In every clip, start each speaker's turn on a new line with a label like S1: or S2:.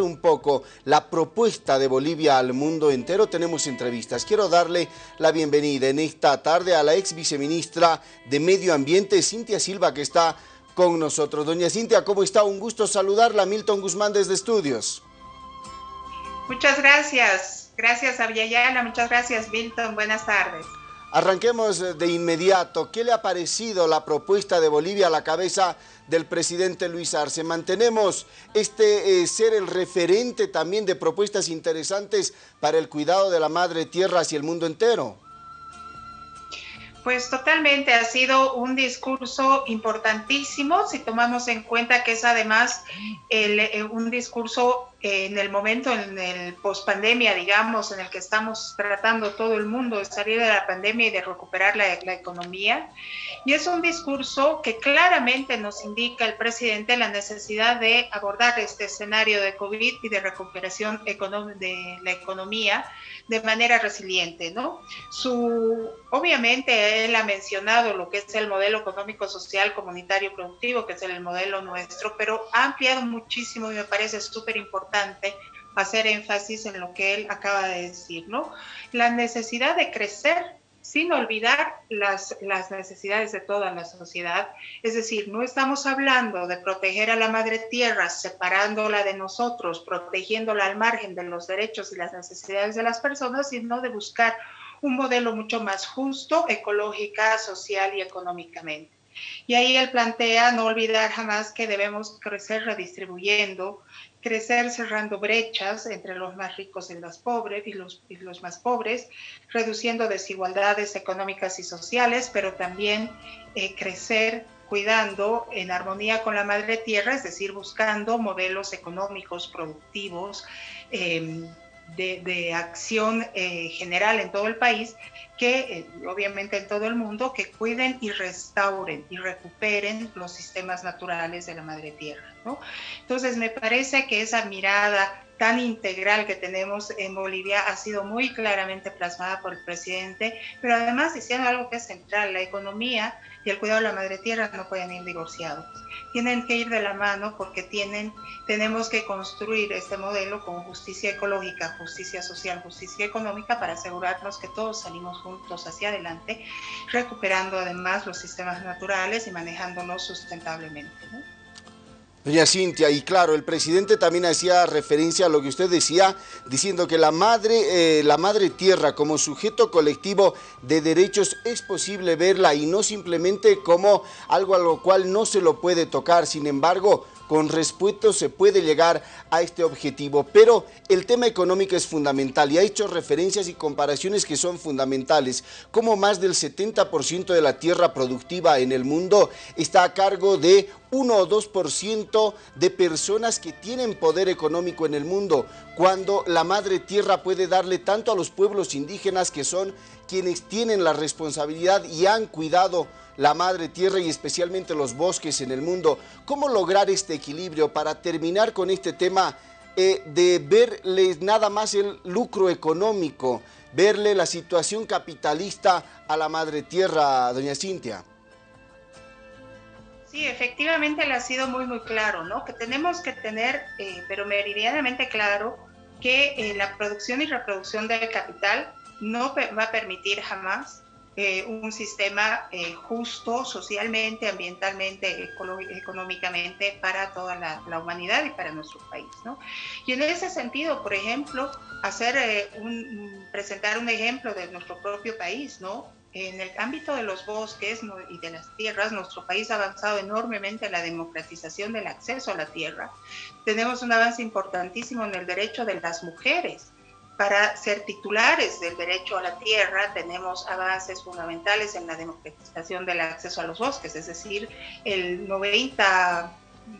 S1: un poco la propuesta de Bolivia al mundo entero, tenemos entrevistas. Quiero darle la bienvenida en esta tarde a la ex viceministra de Medio Ambiente, Cintia Silva, que está con nosotros. Doña Cintia, ¿cómo está? Un gusto saludarla. Milton Guzmán desde Estudios.
S2: Muchas gracias. Gracias, Aviala. Muchas gracias, Milton. Buenas tardes.
S1: Arranquemos eh, de inmediato. ¿Qué le ha parecido la propuesta de Bolivia a la cabeza del presidente Luis Arce? ¿Mantenemos este eh, ser el referente también de propuestas interesantes para el cuidado de la madre tierra hacia el mundo entero?
S2: Pues totalmente, ha sido un discurso importantísimo si tomamos en cuenta que es además eh, un discurso en el momento, en el pospandemia, digamos, en el que estamos tratando todo el mundo de salir de la pandemia y de recuperar la, la economía. Y es un discurso que claramente nos indica el presidente la necesidad de abordar este escenario de COVID y de recuperación de la economía de manera resiliente, ¿no? Su, obviamente él ha mencionado lo que es el modelo económico, social, comunitario, productivo, que es el modelo nuestro, pero ha ampliado muchísimo y me parece súper importante hacer énfasis en lo que él acaba de decir, ¿no? La necesidad de crecer sin olvidar las, las, necesidades de toda la sociedad. Es decir, no estamos hablando de proteger a la madre tierra separándola de nosotros, protegiéndola al margen de los derechos y las necesidades de las personas, sino de buscar un modelo mucho más justo, ecológica, social y económicamente. Y ahí él plantea no olvidar jamás que debemos crecer redistribuyendo, crecer cerrando brechas entre los más ricos y los pobres y los, y los más pobres, reduciendo desigualdades económicas y sociales, pero también eh, crecer cuidando en armonía con la madre tierra, es decir, buscando modelos económicos productivos. Eh, de, acción general en todo el país, que eh, obviamente en todo el mundo, que cuiden y restauren y recuperen los sistemas naturales de la madre tierra. ¿no? Entonces me parece que esa mirada tan integral que tenemos en Bolivia ha sido muy claramente plasmada por el presidente, pero además diciendo algo que es central, la economía y el cuidado de la madre tierra no pueden ir divorciados. Tienen que ir de la mano porque tienen, tenemos que construir este modelo con justicia ecológica, justicia social, justicia económica para asegurarnos que todos salimos juntos hacia adelante, recuperando además los sistemas naturales y manejándolos sustentablemente.
S1: Doña Cintia, y claro, el presidente también hacía referencia a lo que usted decía, diciendo que la madre, eh, la madre tierra como sujeto colectivo de derechos es posible verla y no simplemente como algo a lo cual no se lo puede tocar. Sin embargo, con respeto se puede llegar a este objetivo, pero el tema económico es fundamental y ha hecho referencias y comparaciones que son fundamentales, como más del 70% de la tierra productiva en el mundo está a cargo de 1 o 2% de personas que tienen poder económico en el mundo, cuando la madre tierra puede darle tanto a los pueblos indígenas que son quienes tienen la responsabilidad y han cuidado la madre tierra y especialmente los bosques en el mundo. ¿Cómo lograr este equilibrio para terminar con este tema eh, de verles nada más el lucro económico, verle la situación capitalista a la madre tierra, doña Cintia?
S2: Sí, efectivamente le ha sido muy, muy claro, ¿no? Que tenemos que tener, eh, pero meridianamente claro, que eh, la producción y reproducción del capital no va a permitir jamás eh, un sistema eh, justo socialmente, ambientalmente, económicamente para toda la, humanidad y para nuestro país. ¿no? Y en ese sentido, por ejemplo, hacer eh, un, presentar un ejemplo de nuestro propio país, ¿no? En el ámbito de los bosques y de las tierras, nuestro país ha avanzado enormemente en la democratización del acceso a la tierra. Tenemos un avance importantísimo en el derecho de las mujeres para ser titulares del derecho a la tierra tenemos avances fundamentales en la democratización del acceso a los bosques, es decir, el 90,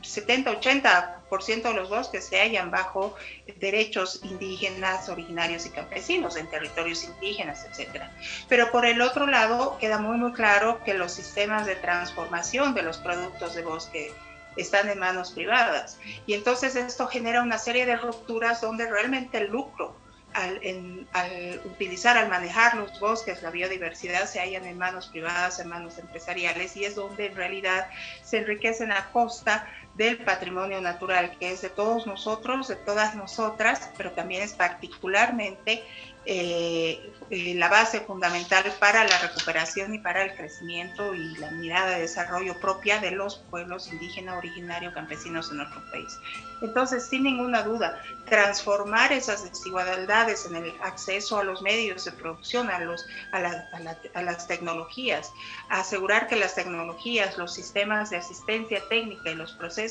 S2: 70, 80% de los bosques se hallan bajo derechos indígenas, originarios y campesinos en territorios indígenas, etc. Pero por el otro lado, queda muy, muy claro que los sistemas de transformación de los productos de bosque están en manos privadas. Y entonces esto genera una serie de rupturas donde realmente el lucro al, utilizar, al manejar los bosques, la biodiversidad se hallan en manos privadas, en manos empresariales y es donde en realidad se enriquecen a costa del patrimonio natural, que es de todos nosotros, de todas nosotras, pero también es particularmente eh, eh, la base fundamental para la recuperación y para el crecimiento y la mirada de desarrollo propia de los pueblos indígenas, originarios, campesinos en nuestro país. Entonces, sin ninguna duda, transformar esas desigualdades en el acceso a los medios de producción, a, los, a, las tecnologías, asegurar que las tecnologías, los sistemas de asistencia técnica y los procesos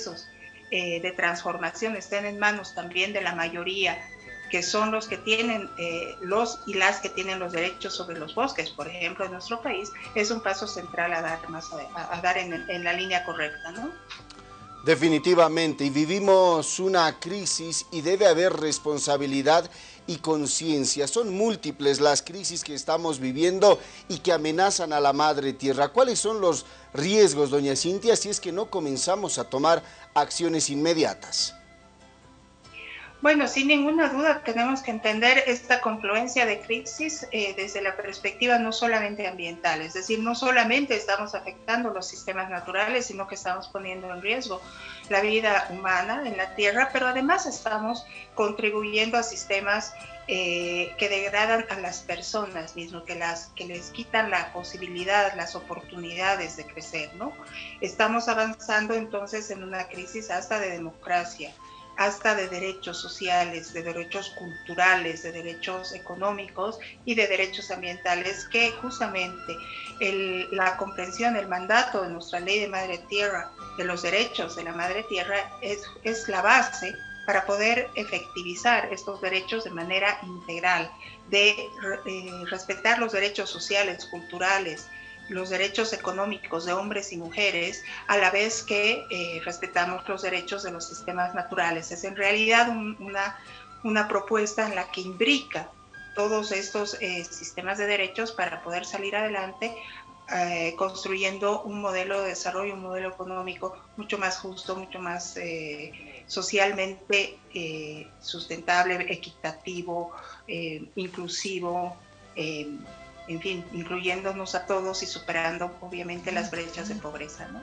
S2: eh, de transformación estén en manos también de la mayoría que son los que tienen, eh, los y las que tienen los derechos sobre los bosques, por ejemplo, en nuestro país, es un paso central a dar, más a, dar en, en, la línea correcta, ¿no?
S1: Definitivamente, y vivimos una crisis y debe haber responsabilidad y conciencia. Son múltiples las crisis que estamos viviendo y que amenazan a la madre tierra. ¿Cuáles son los riesgos, doña Cintia, si es que no comenzamos a tomar acciones inmediatas?
S2: Bueno, sin ninguna duda tenemos que entender esta confluencia de crisis eh, desde la perspectiva no solamente ambiental, es decir, no solamente estamos afectando los sistemas naturales, sino que estamos poniendo en riesgo la vida humana en la Tierra, pero además estamos contribuyendo a sistemas eh, que degradan a las personas mismo, que, las, que les quitan la posibilidad, las oportunidades de crecer, ¿no? Estamos avanzando entonces en una crisis hasta de democracia hasta de derechos sociales, de derechos culturales, de derechos económicos y de derechos ambientales, que justamente la comprensión, el mandato de nuestra ley de madre tierra, de los derechos de la madre tierra, es, la base para poder efectivizar estos derechos de manera integral, de eh, respetar los derechos sociales, culturales, los derechos económicos de hombres y mujeres, a la vez que eh, respetamos los derechos de los sistemas naturales. Es en realidad una, una propuesta en la que imbrica todos estos eh, sistemas de derechos para poder salir adelante eh, construyendo un modelo de desarrollo, un modelo económico mucho más justo, mucho más socialmente sustentable, equitativo, inclusivo, en fin, incluyéndonos a todos y superando obviamente las brechas de pobreza. ¿no?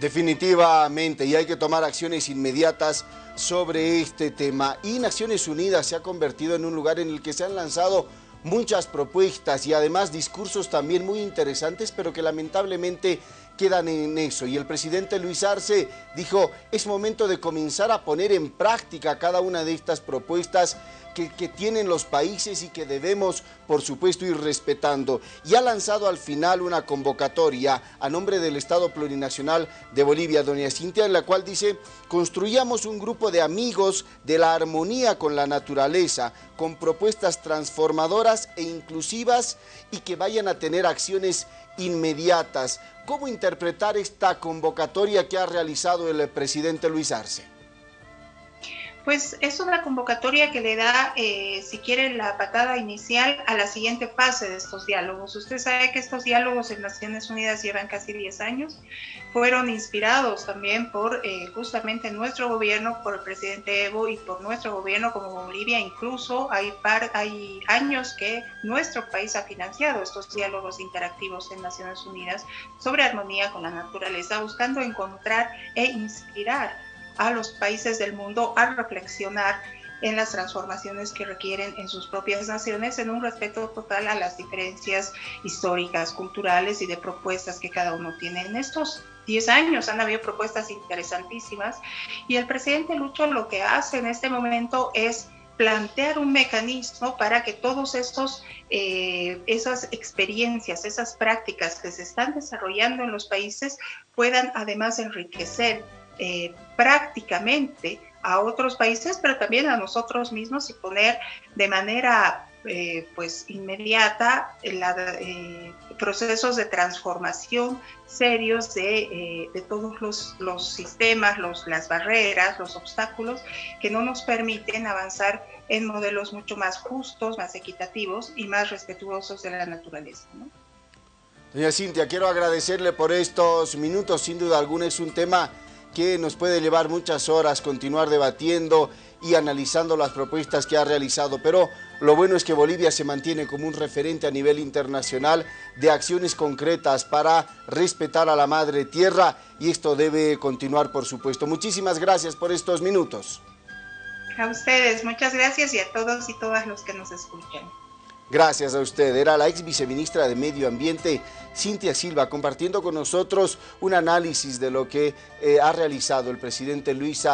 S1: Definitivamente, y hay que tomar acciones inmediatas sobre este tema. Y Naciones Unidas se ha convertido en un lugar en el que se han lanzado muchas propuestas y además discursos también muy interesantes, pero que lamentablemente quedan en eso. Y el presidente Luis Arce dijo, es momento de comenzar a poner en práctica cada una de estas propuestas que, tienen los países y que debemos, por supuesto, ir respetando. Y ha lanzado al final una convocatoria a nombre del Estado Plurinacional de Bolivia, doña Cintia, en la cual dice, construyamos un grupo de amigos de la armonía con la naturaleza, con propuestas transformadoras e inclusivas y que vayan a tener acciones inmediatas. ¿Cómo interpretar esta convocatoria que ha realizado el presidente Luis Arce?
S2: Pues es una convocatoria que le da, eh, si quiere, la patada inicial a la siguiente fase de estos diálogos. Usted sabe que estos diálogos en Naciones Unidas llevan casi 10 años, fueron inspirados también por eh, justamente nuestro gobierno, por el presidente Evo y por nuestro gobierno como Bolivia. Incluso hay, par, hay años que nuestro país ha financiado estos diálogos interactivos en Naciones Unidas sobre armonía con la naturaleza, buscando encontrar e inspirar a los países del mundo a reflexionar en las transformaciones que requieren en sus propias naciones en un respeto total a las diferencias históricas, culturales y de propuestas que cada uno tiene. En estos 10 años han habido propuestas interesantísimas y el presidente Lucho lo que hace en este momento es plantear un mecanismo para que todos estos eh, esas experiencias, esas prácticas que se están desarrollando en los países puedan además enriquecer eh, prácticamente a otros países, pero también a nosotros mismos y poner de manera eh, pues inmediata eh, procesos de transformación serios de, todos los, los sistemas, los, las barreras, los obstáculos que no nos permiten avanzar en modelos mucho más justos, más equitativos y más respetuosos de la naturaleza.
S1: Doña Cintia, quiero agradecerle por estos minutos, sin duda alguna es un tema que nos puede llevar muchas horas continuar debatiendo y analizando las propuestas que ha realizado, pero Lo bueno es que Bolivia se mantiene como un referente a nivel internacional de acciones concretas para respetar a la madre tierra y esto debe continuar por supuesto. Muchísimas gracias por estos minutos.
S2: A ustedes, muchas gracias y a todos y todas los que nos escuchan.
S1: Gracias a usted. Era la ex viceministra de Medio Ambiente, Cintia Silva, compartiendo con nosotros un análisis de lo que eh, ha realizado el presidente Luisa